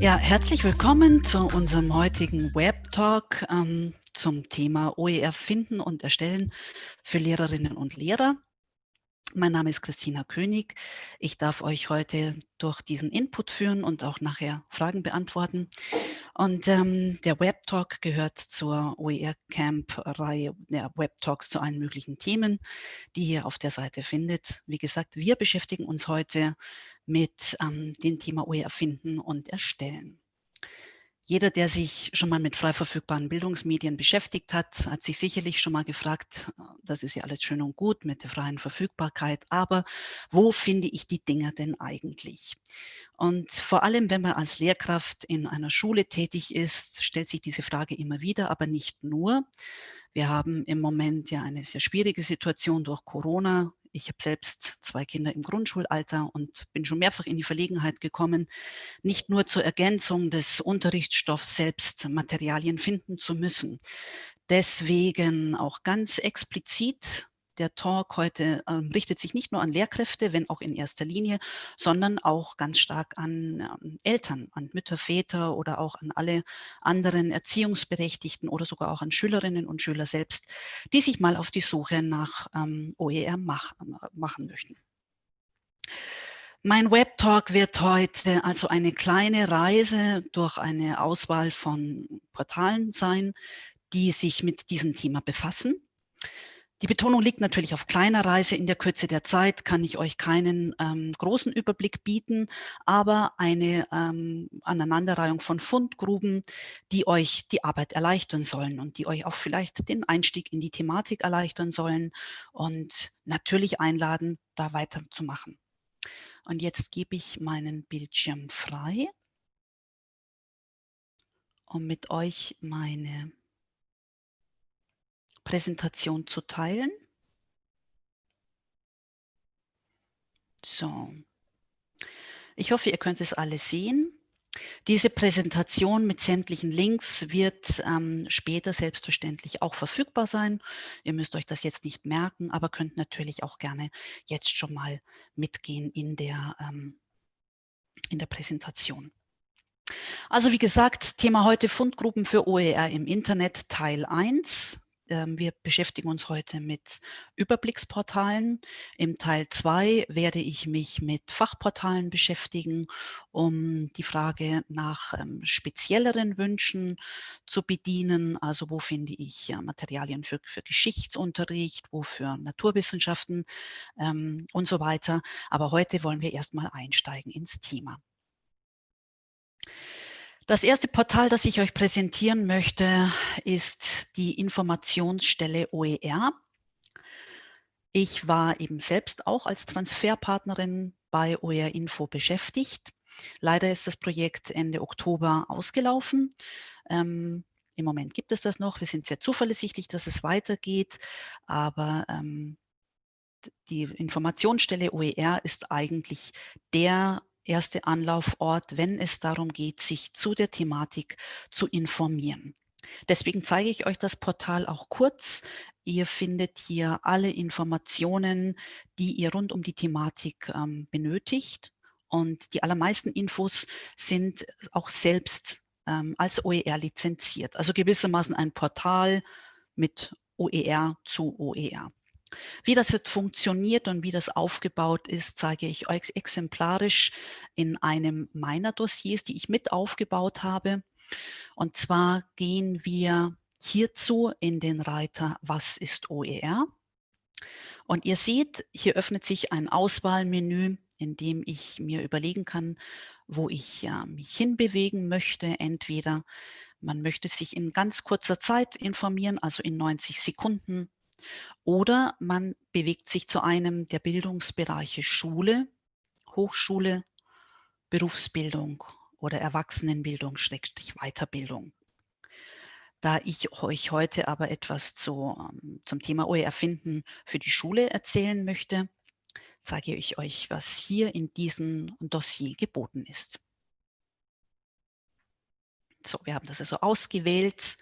Ja, herzlich willkommen zu unserem heutigen Web Talk ähm, zum Thema OER finden und erstellen für Lehrerinnen und Lehrer. Mein Name ist Christina König. Ich darf euch heute durch diesen Input führen und auch nachher Fragen beantworten. Und ähm, der Web Talk gehört zur OER Camp Reihe der Web Talks zu allen möglichen Themen, die ihr auf der Seite findet. Wie gesagt, wir beschäftigen uns heute mit ähm, dem Thema OER finden und erstellen. Jeder, der sich schon mal mit frei verfügbaren Bildungsmedien beschäftigt hat, hat sich sicherlich schon mal gefragt, äh, das ist ja alles schön und gut mit der freien Verfügbarkeit, aber wo finde ich die Dinger denn eigentlich? Und vor allem, wenn man als Lehrkraft in einer Schule tätig ist, stellt sich diese Frage immer wieder, aber nicht nur. Wir haben im Moment ja eine sehr schwierige Situation durch Corona. Ich habe selbst zwei Kinder im Grundschulalter und bin schon mehrfach in die Verlegenheit gekommen, nicht nur zur Ergänzung des Unterrichtsstoffs selbst Materialien finden zu müssen. Deswegen auch ganz explizit der Talk heute ähm, richtet sich nicht nur an Lehrkräfte, wenn auch in erster Linie, sondern auch ganz stark an ähm, Eltern, an Mütter, Väter oder auch an alle anderen Erziehungsberechtigten oder sogar auch an Schülerinnen und Schüler selbst, die sich mal auf die Suche nach ähm, OER mach, machen möchten. Mein Web-Talk wird heute also eine kleine Reise durch eine Auswahl von Portalen sein, die sich mit diesem Thema befassen. Die Betonung liegt natürlich auf kleiner Reise. In der Kürze der Zeit kann ich euch keinen ähm, großen Überblick bieten, aber eine ähm, Aneinanderreihung von Fundgruben, die euch die Arbeit erleichtern sollen und die euch auch vielleicht den Einstieg in die Thematik erleichtern sollen und natürlich einladen, da weiterzumachen. Und jetzt gebe ich meinen Bildschirm frei, um mit euch meine Präsentation zu teilen. So. Ich hoffe, ihr könnt es alle sehen. Diese Präsentation mit sämtlichen Links wird ähm, später selbstverständlich auch verfügbar sein. Ihr müsst euch das jetzt nicht merken, aber könnt natürlich auch gerne jetzt schon mal mitgehen in der, ähm, in der Präsentation. Also wie gesagt, Thema heute Fundgruppen für OER im Internet Teil 1. Ähm, wir beschäftigen uns heute mit Überblicksportalen. Im Teil 2 werde ich mich mit Fachportalen beschäftigen, um die Frage nach ähm, spezielleren Wünschen zu bedienen. Also wo finde ich Materialien für, für Geschichtsunterricht, wo für Naturwissenschaften ähm, und so weiter. Aber heute wollen wir erstmal einsteigen ins Thema. Das erste Portal, das ich euch präsentieren möchte, ist die Informationsstelle OER. Ich war eben selbst auch als Transferpartnerin bei OER Info beschäftigt. Leider ist das Projekt Ende Oktober ausgelaufen. Ähm, Im Moment gibt es das noch. Wir sind sehr zuversichtlich, dass es weitergeht, aber ähm, die Informationsstelle OER ist eigentlich der erste Anlaufort, wenn es darum geht, sich zu der Thematik zu informieren. Deswegen zeige ich euch das Portal auch kurz. Ihr findet hier alle Informationen, die ihr rund um die Thematik ähm, benötigt. Und die allermeisten Infos sind auch selbst ähm, als OER lizenziert. Also gewissermaßen ein Portal mit OER zu OER. Wie das jetzt funktioniert und wie das aufgebaut ist, zeige ich euch exemplarisch in einem meiner Dossiers, die ich mit aufgebaut habe. Und zwar gehen wir hierzu in den Reiter Was ist OER? Und ihr seht, hier öffnet sich ein Auswahlmenü, in dem ich mir überlegen kann, wo ich äh, mich hinbewegen möchte. Entweder man möchte sich in ganz kurzer Zeit informieren, also in 90 Sekunden oder man bewegt sich zu einem der Bildungsbereiche Schule, Hochschule, Berufsbildung oder Erwachsenenbildung, Schrägstrich Weiterbildung. Da ich euch heute aber etwas zu, ähm, zum Thema OER finden für die Schule erzählen möchte, zeige ich euch, was hier in diesem Dossier geboten ist. So, wir haben das also ausgewählt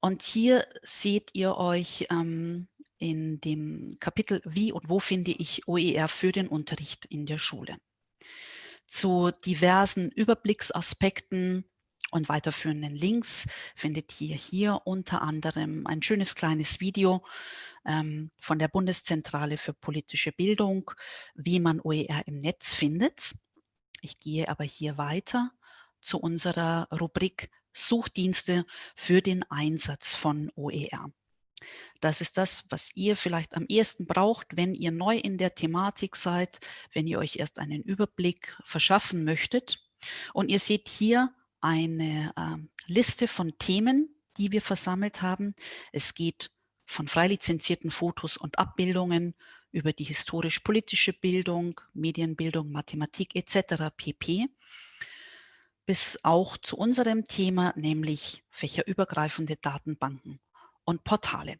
und hier seht ihr euch ähm, in dem Kapitel Wie und wo finde ich OER für den Unterricht in der Schule. zu diversen Überblicksaspekten und weiterführenden Links findet ihr hier unter anderem ein schönes kleines Video ähm, von der Bundeszentrale für politische Bildung, wie man OER im Netz findet. Ich gehe aber hier weiter zu unserer Rubrik Suchdienste für den Einsatz von OER. Das ist das, was ihr vielleicht am ehesten braucht, wenn ihr neu in der Thematik seid, wenn ihr euch erst einen Überblick verschaffen möchtet. Und ihr seht hier eine äh, Liste von Themen, die wir versammelt haben. Es geht von frei lizenzierten Fotos und Abbildungen über die historisch-politische Bildung, Medienbildung, Mathematik etc. pp. bis auch zu unserem Thema, nämlich fächerübergreifende Datenbanken und Portale.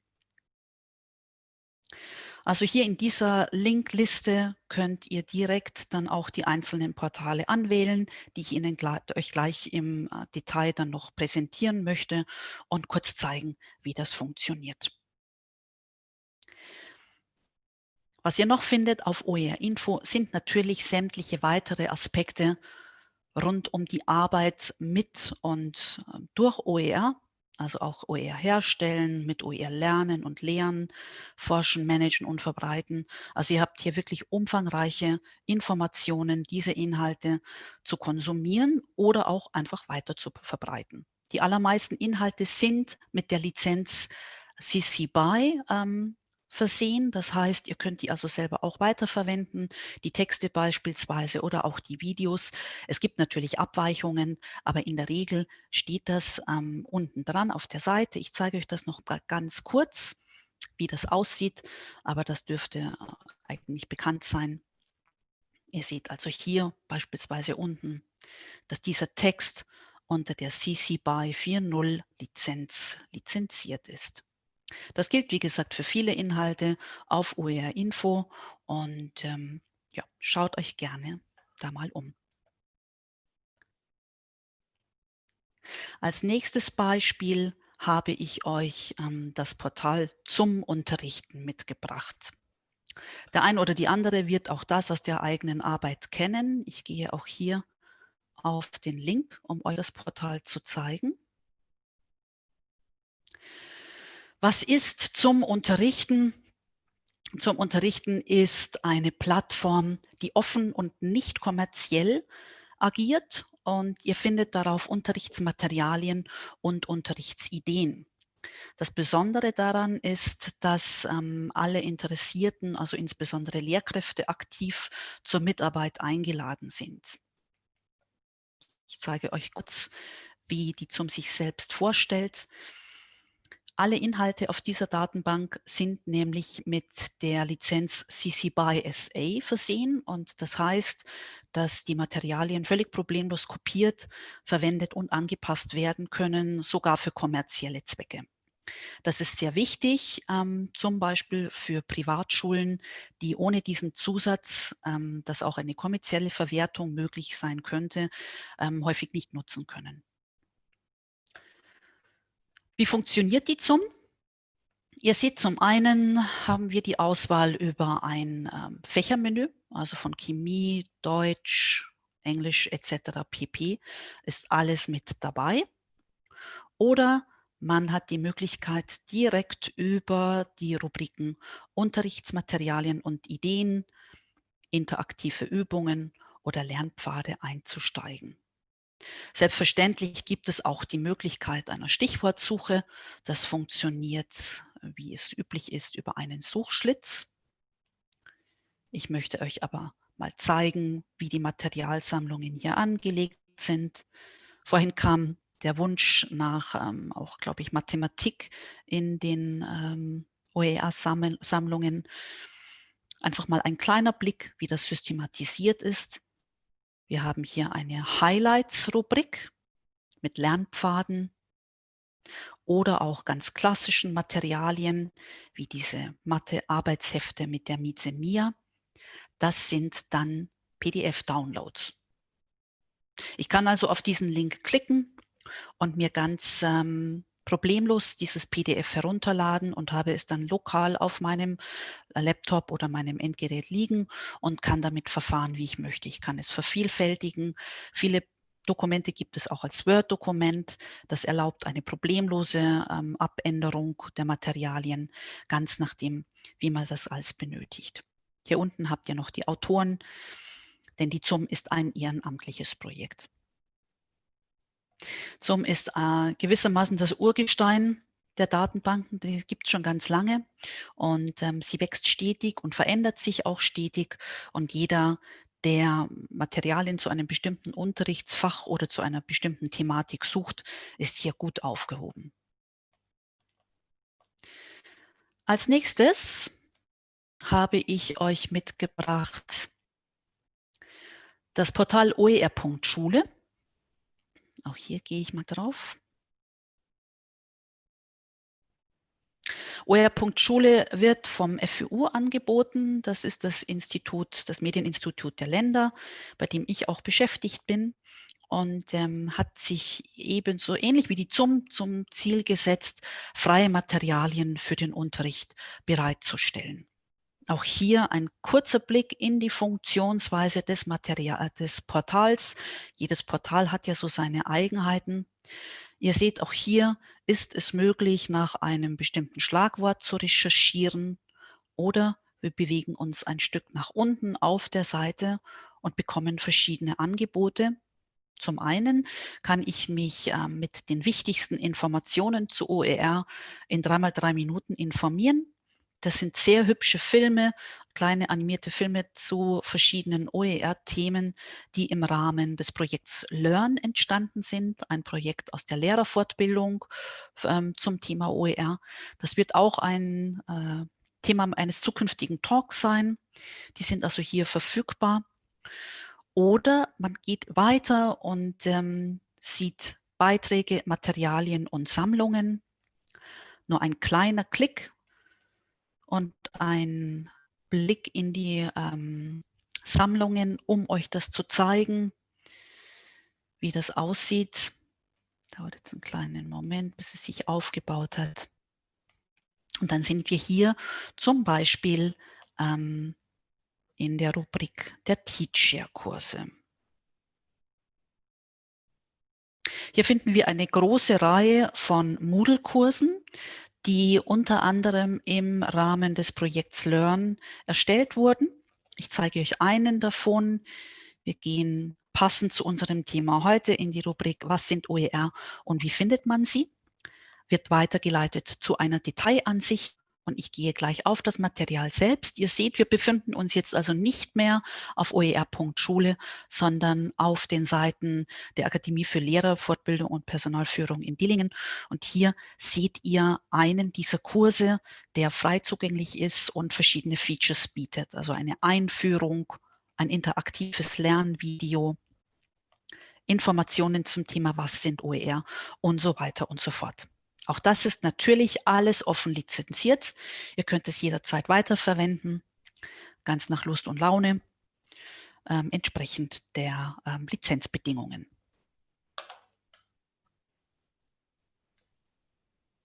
Also hier in dieser Linkliste könnt ihr direkt dann auch die einzelnen Portale anwählen, die ich Ihnen euch gleich im äh, Detail dann noch präsentieren möchte und kurz zeigen, wie das funktioniert. Was ihr noch findet auf OER Info sind natürlich sämtliche weitere Aspekte rund um die Arbeit mit und äh, durch OER also auch OER herstellen, mit OER lernen und lehren, forschen, managen und verbreiten. Also ihr habt hier wirklich umfangreiche Informationen, diese Inhalte zu konsumieren oder auch einfach weiter zu verbreiten. Die allermeisten Inhalte sind mit der Lizenz CC BY ähm, versehen. Das heißt, ihr könnt die also selber auch weiterverwenden, die Texte beispielsweise oder auch die Videos. Es gibt natürlich Abweichungen, aber in der Regel steht das ähm, unten dran auf der Seite. Ich zeige euch das noch ganz kurz, wie das aussieht, aber das dürfte äh, eigentlich bekannt sein. Ihr seht also hier beispielsweise unten, dass dieser Text unter der CC BY 4.0 Lizenz lizenziert ist. Das gilt, wie gesagt, für viele Inhalte auf OER Info und ähm, ja, schaut euch gerne da mal um. Als nächstes Beispiel habe ich euch ähm, das Portal zum Unterrichten mitgebracht. Der ein oder die andere wird auch das aus der eigenen Arbeit kennen. Ich gehe auch hier auf den Link, um euch das Portal zu zeigen. Was ist zum Unterrichten? Zum Unterrichten ist eine Plattform, die offen und nicht kommerziell agiert und ihr findet darauf Unterrichtsmaterialien und Unterrichtsideen. Das Besondere daran ist, dass ähm, alle Interessierten, also insbesondere Lehrkräfte, aktiv zur Mitarbeit eingeladen sind. Ich zeige euch kurz, wie die zum sich selbst vorstellt. Alle Inhalte auf dieser Datenbank sind nämlich mit der Lizenz CC BY SA versehen und das heißt, dass die Materialien völlig problemlos kopiert, verwendet und angepasst werden können, sogar für kommerzielle Zwecke. Das ist sehr wichtig, ähm, zum Beispiel für Privatschulen, die ohne diesen Zusatz, ähm, dass auch eine kommerzielle Verwertung möglich sein könnte, ähm, häufig nicht nutzen können. Wie funktioniert die ZUM? Ihr seht, zum einen haben wir die Auswahl über ein ähm, Fächermenü, also von Chemie, Deutsch, Englisch etc. pp. ist alles mit dabei. Oder man hat die Möglichkeit, direkt über die Rubriken Unterrichtsmaterialien und Ideen, interaktive Übungen oder Lernpfade einzusteigen. Selbstverständlich gibt es auch die Möglichkeit einer Stichwortsuche. Das funktioniert, wie es üblich ist, über einen Suchschlitz. Ich möchte euch aber mal zeigen, wie die Materialsammlungen hier angelegt sind. Vorhin kam der Wunsch nach ähm, auch, glaube ich, Mathematik in den ähm, OER-Sammlungen. Einfach mal ein kleiner Blick, wie das systematisiert ist. Wir haben hier eine Highlights-Rubrik mit Lernpfaden oder auch ganz klassischen Materialien wie diese Mathe-Arbeitshefte mit der Mieze Mia. Das sind dann PDF-Downloads. Ich kann also auf diesen Link klicken und mir ganz ähm, problemlos dieses PDF herunterladen und habe es dann lokal auf meinem Laptop oder meinem Endgerät liegen und kann damit verfahren, wie ich möchte. Ich kann es vervielfältigen. Viele Dokumente gibt es auch als Word-Dokument. Das erlaubt eine problemlose ähm, Abänderung der Materialien, ganz nachdem, wie man das alles benötigt. Hier unten habt ihr noch die Autoren, denn die ZUM ist ein ehrenamtliches Projekt. ZUM ist äh, gewissermaßen das Urgestein der Datenbanken, die gibt es schon ganz lange und ähm, sie wächst stetig und verändert sich auch stetig und jeder, der Materialien zu einem bestimmten Unterrichtsfach oder zu einer bestimmten Thematik sucht, ist hier gut aufgehoben. Als nächstes habe ich euch mitgebracht das Portal oer.schule. Auch hier gehe ich mal drauf. OER.Schule wird vom FÜU angeboten. Das ist das Institut, das Medieninstitut der Länder, bei dem ich auch beschäftigt bin und ähm, hat sich ebenso ähnlich wie die ZUM zum Ziel gesetzt, freie Materialien für den Unterricht bereitzustellen. Auch hier ein kurzer Blick in die Funktionsweise des, Material, des Portals. Jedes Portal hat ja so seine Eigenheiten. Ihr seht, auch hier ist es möglich, nach einem bestimmten Schlagwort zu recherchieren oder wir bewegen uns ein Stück nach unten auf der Seite und bekommen verschiedene Angebote. Zum einen kann ich mich äh, mit den wichtigsten Informationen zu OER in dreimal drei Minuten informieren. Das sind sehr hübsche Filme, kleine animierte Filme zu verschiedenen OER-Themen, die im Rahmen des Projekts Learn entstanden sind, ein Projekt aus der Lehrerfortbildung ähm, zum Thema OER. Das wird auch ein äh, Thema eines zukünftigen Talks sein. Die sind also hier verfügbar. Oder man geht weiter und ähm, sieht Beiträge, Materialien und Sammlungen. Nur ein kleiner Klick und ein Blick in die ähm, Sammlungen, um euch das zu zeigen, wie das aussieht. Dauert jetzt einen kleinen Moment, bis es sich aufgebaut hat. Und dann sind wir hier zum Beispiel ähm, in der Rubrik der Teachshare-Kurse. Hier finden wir eine große Reihe von Moodle-Kursen, die unter anderem im Rahmen des Projekts Learn erstellt wurden. Ich zeige euch einen davon. Wir gehen passend zu unserem Thema heute in die Rubrik Was sind OER und wie findet man sie? Wird weitergeleitet zu einer Detailansicht und ich gehe gleich auf das Material selbst. Ihr seht, wir befinden uns jetzt also nicht mehr auf oer.schule, sondern auf den Seiten der Akademie für Lehrer, Fortbildung und Personalführung in Dillingen. Und hier seht ihr einen dieser Kurse, der frei zugänglich ist und verschiedene Features bietet. Also eine Einführung, ein interaktives Lernvideo, Informationen zum Thema, was sind OER und so weiter und so fort. Auch das ist natürlich alles offen lizenziert. Ihr könnt es jederzeit weiterverwenden, ganz nach Lust und Laune, ähm, entsprechend der ähm, Lizenzbedingungen.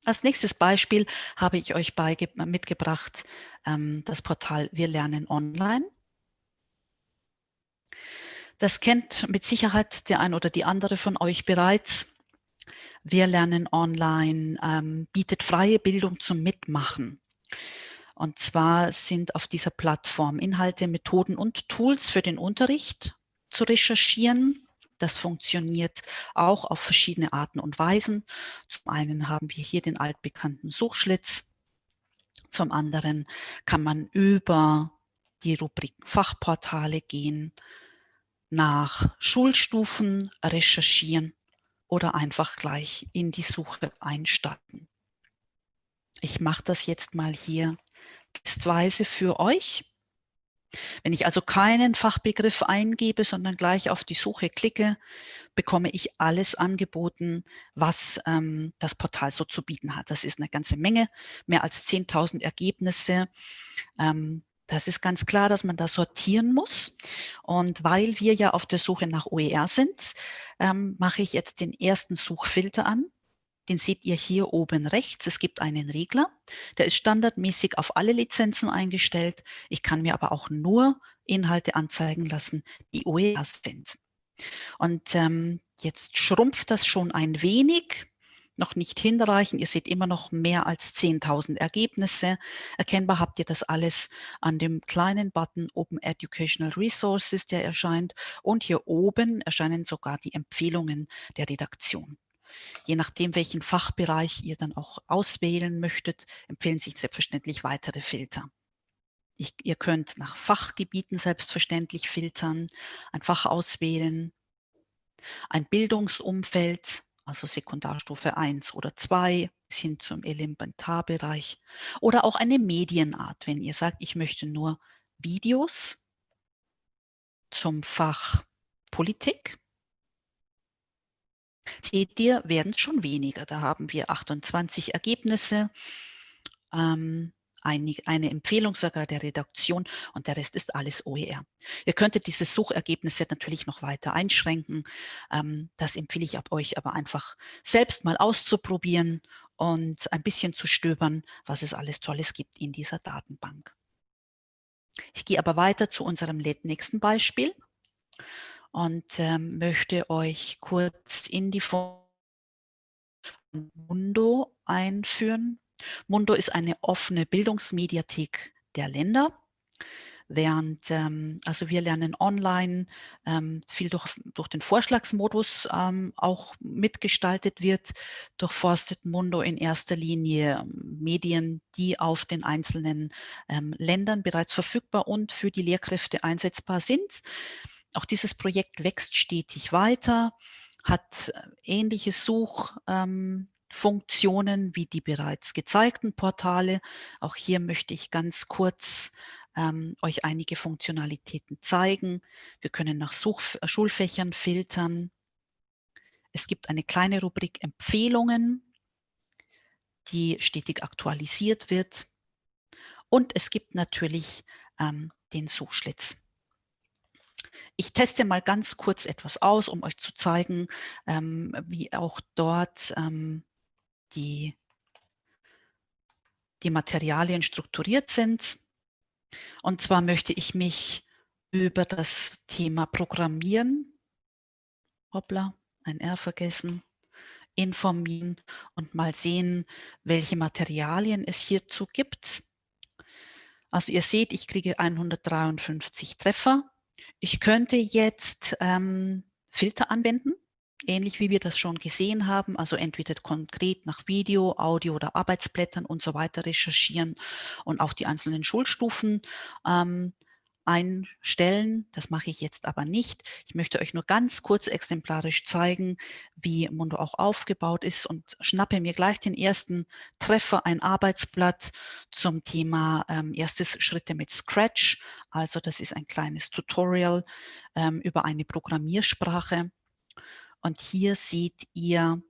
Als nächstes Beispiel habe ich euch mitgebracht ähm, das Portal Wir lernen online. Das kennt mit Sicherheit der ein oder die andere von euch bereits. Wir lernen online, ähm, bietet freie Bildung zum Mitmachen. Und zwar sind auf dieser Plattform Inhalte, Methoden und Tools für den Unterricht zu recherchieren. Das funktioniert auch auf verschiedene Arten und Weisen. Zum einen haben wir hier den altbekannten Suchschlitz. Zum anderen kann man über die Rubrik Fachportale gehen, nach Schulstufen recherchieren oder einfach gleich in die Suche einsteigen. Ich mache das jetzt mal hier testweise für euch. Wenn ich also keinen Fachbegriff eingebe, sondern gleich auf die Suche klicke, bekomme ich alles angeboten, was ähm, das Portal so zu bieten hat. Das ist eine ganze Menge, mehr als 10.000 Ergebnisse. Ähm, das ist ganz klar, dass man da sortieren muss. Und weil wir ja auf der Suche nach OER sind, ähm, mache ich jetzt den ersten Suchfilter an. den seht ihr hier oben rechts. Es gibt einen Regler, der ist standardmäßig auf alle Lizenzen eingestellt. Ich kann mir aber auch nur Inhalte anzeigen lassen, die OER sind. Und ähm, jetzt schrumpft das schon ein wenig, noch nicht hinreichend. Ihr seht immer noch mehr als 10.000 Ergebnisse. Erkennbar habt ihr das alles an dem kleinen Button Open Educational Resources, der erscheint. Und hier oben erscheinen sogar die Empfehlungen der Redaktion. Je nachdem, welchen Fachbereich ihr dann auch auswählen möchtet, empfehlen sich selbstverständlich weitere Filter. Ich, ihr könnt nach Fachgebieten selbstverständlich filtern, ein Fach auswählen, ein Bildungsumfeld, also Sekundarstufe 1 oder 2 bis hin zum Elementarbereich oder auch eine Medienart, wenn ihr sagt, ich möchte nur Videos zum Fach Politik. Seht ihr, werden es schon weniger. Da haben wir 28 Ergebnisse. Ähm, eine, Empfehlung sogar der Redaktion und der Rest ist alles OER. Ihr könntet diese Suchergebnisse natürlich noch weiter einschränken. Ähm, das empfehle ich ab euch aber einfach selbst mal auszuprobieren und ein bisschen zu stöbern, was es alles Tolles gibt in dieser Datenbank. Ich gehe aber weiter zu unserem nächsten Beispiel und ähm, möchte euch kurz in die Form Mundo einführen. Mundo ist eine offene Bildungsmediathek der Länder. Während, ähm, also wir lernen online, ähm, viel durch, durch den Vorschlagsmodus ähm, auch mitgestaltet wird, durchforstet Mundo in erster Linie ähm, Medien, die auf den einzelnen ähm, Ländern bereits verfügbar und für die Lehrkräfte einsetzbar sind. Auch dieses Projekt wächst stetig weiter, hat äh, ähnliche Such- ähm, Funktionen wie die bereits gezeigten Portale. Auch hier möchte ich ganz kurz ähm, euch einige Funktionalitäten zeigen. Wir können nach Such äh, Schulfächern filtern. Es gibt eine kleine Rubrik Empfehlungen, die stetig aktualisiert wird. Und es gibt natürlich ähm, den Suchschlitz. Ich teste mal ganz kurz etwas aus, um euch zu zeigen, ähm, wie auch dort ähm, die, die Materialien strukturiert sind. Und zwar möchte ich mich über das Thema Programmieren, hoppla, ein R vergessen, informieren und mal sehen, welche Materialien es hierzu gibt. Also ihr seht, ich kriege 153 Treffer. Ich könnte jetzt ähm, Filter anwenden ähnlich wie wir das schon gesehen haben, also entweder konkret nach Video, Audio oder Arbeitsblättern und so weiter recherchieren und auch die einzelnen Schulstufen ähm, einstellen. Das mache ich jetzt aber nicht. Ich möchte euch nur ganz kurz exemplarisch zeigen, wie Mundo auch aufgebaut ist und schnappe mir gleich den ersten Treffer, ein Arbeitsblatt zum Thema ähm, erstes Schritte mit Scratch. Also das ist ein kleines Tutorial ähm, über eine Programmiersprache. Und hier seht ihr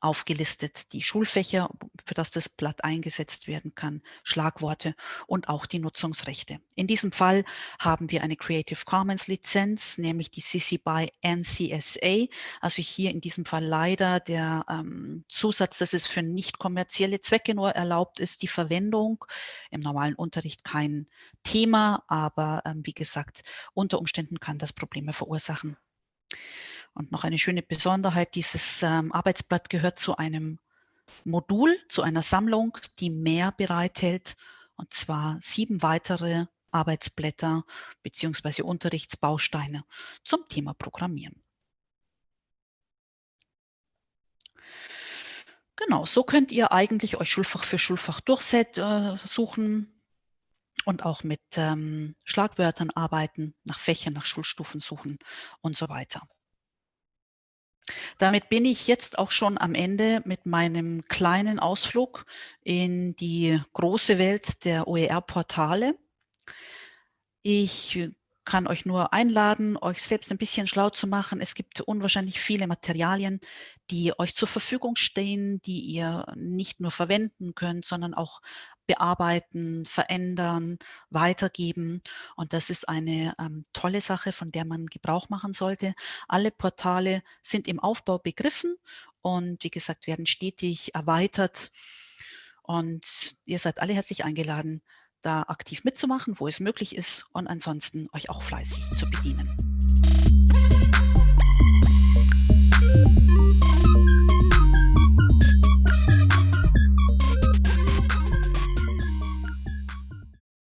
aufgelistet die Schulfächer, für das das Blatt eingesetzt werden kann, Schlagworte und auch die Nutzungsrechte. In diesem Fall haben wir eine Creative Commons Lizenz, nämlich die CC BY NCSA. Also hier in diesem Fall leider der ähm, Zusatz, dass es für nicht kommerzielle Zwecke nur erlaubt ist, die Verwendung. Im normalen Unterricht kein Thema, aber ähm, wie gesagt, unter Umständen kann das Probleme verursachen. Und noch eine schöne Besonderheit, dieses ähm, Arbeitsblatt gehört zu einem Modul, zu einer Sammlung, die mehr bereithält, und zwar sieben weitere Arbeitsblätter bzw. Unterrichtsbausteine zum Thema Programmieren. Genau, so könnt ihr eigentlich euch Schulfach für Schulfach durchsuchen äh, und auch mit ähm, Schlagwörtern arbeiten, nach Fächern, nach Schulstufen suchen und so weiter. Damit bin ich jetzt auch schon am Ende mit meinem kleinen Ausflug in die große Welt der OER-Portale. Ich kann euch nur einladen, euch selbst ein bisschen schlau zu machen. Es gibt unwahrscheinlich viele Materialien, die euch zur Verfügung stehen, die ihr nicht nur verwenden könnt, sondern auch bearbeiten, verändern, weitergeben. Und das ist eine ähm, tolle Sache, von der man Gebrauch machen sollte. Alle Portale sind im Aufbau begriffen und wie gesagt, werden stetig erweitert. Und ihr seid alle herzlich eingeladen, da aktiv mitzumachen, wo es möglich ist und ansonsten euch auch fleißig zu bedienen.